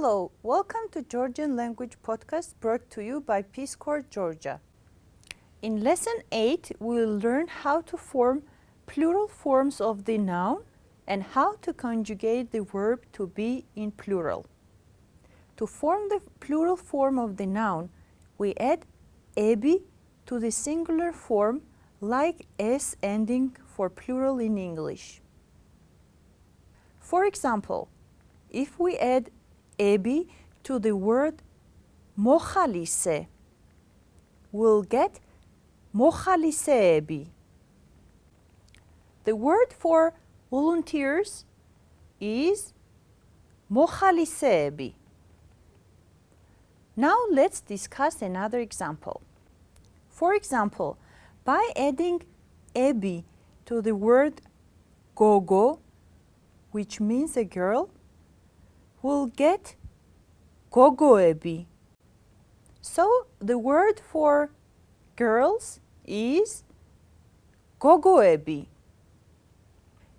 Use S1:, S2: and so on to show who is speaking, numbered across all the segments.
S1: Hello, welcome to Georgian Language Podcast brought to you by Peace Corps Georgia. In Lesson 8, we will learn how to form plural forms of the noun and how to conjugate the verb to be in plural. To form the plural form of the noun, we add ebi to the singular form like s ending for plural in English. For example, if we add ebi to the word mochalice, we'll get mochaliseebi. The word for volunteers is mochaliseebi. Now let's discuss another example. For example, by adding ebi to the word gogo, which means a girl, we'll get gogoebi. So the word for girls is gogoebi.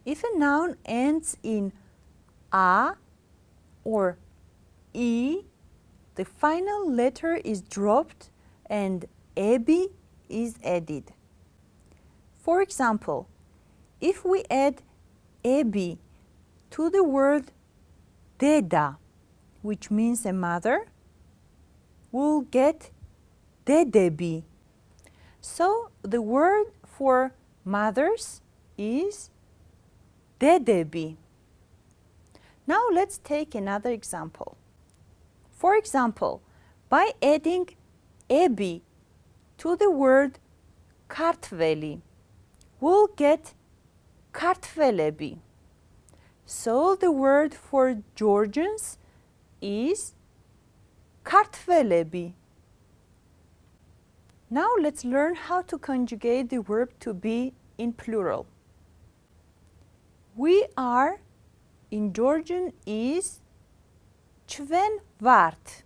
S1: If a noun ends in a or e, the final letter is dropped and ebi is added. For example, if we add ebi to the word deda, which means a mother, we'll get dedebi. So the word for mothers is dedebi. Now let's take another example. For example, by adding ebi to the word kartveli, we'll get kartvelebi. So the word for Georgians is "kartveli." Now let's learn how to conjugate the verb to be in plural. We are in Georgian is çven vart.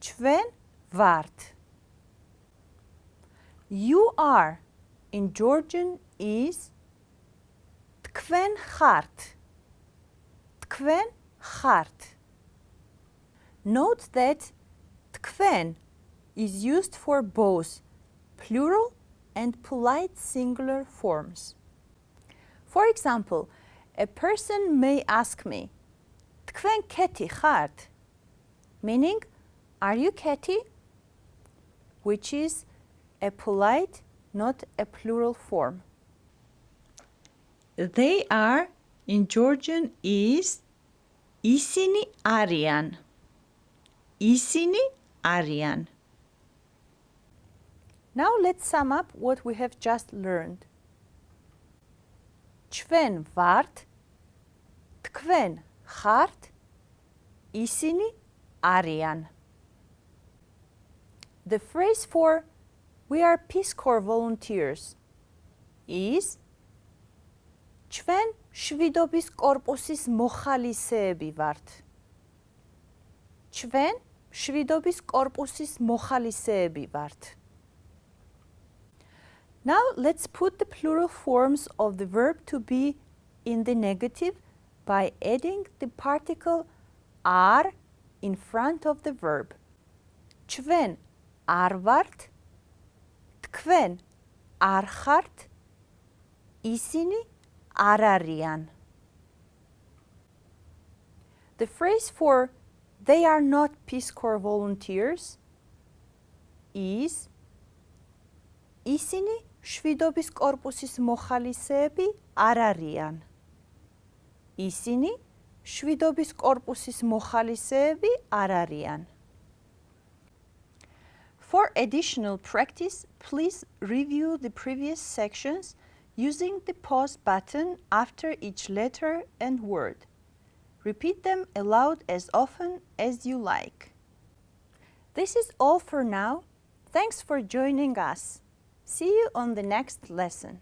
S1: Çven vart. You are in Georgian is tkwen hart. Tkwen hard. Note that tkwen is used for both plural and polite singular forms. For example, a person may ask me, Tkven keti hart, meaning, are you keti? Which is a polite, not a plural form. They are in Georgian is ისინი არიან. ისინი არიან. Now let's sum up what we have just learned. ჩვენ ვართ, თქვენ ხართ, ისინი არიან. The phrase for we are Peace Corps volunteers is ჩვენ შვიდობის კორპუსის მოხალისეები ვართ. ჩვენ შვიდობის კორპუსის მოხალისეები ვართ. Now let's put the plural forms of the verb to be in the negative by adding the particle are in front of the verb. ჩვენ არ ვართ, თქვენ არ ხართ, ისინი არ არიან. The phrase for they are not Peace Corps volunteers is ისინი შვიდობის კორპუსის მოხალისეები არ არიან. ისინი შვიდობის კორპუსის მოხალისეები არ არიან. For additional practice, please review the previous sections using the pause button after each letter and word. Repeat them aloud as often as you like. This is all for now. Thanks for joining us. See you on the next lesson.